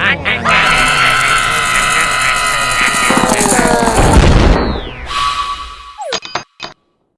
อ่ะไง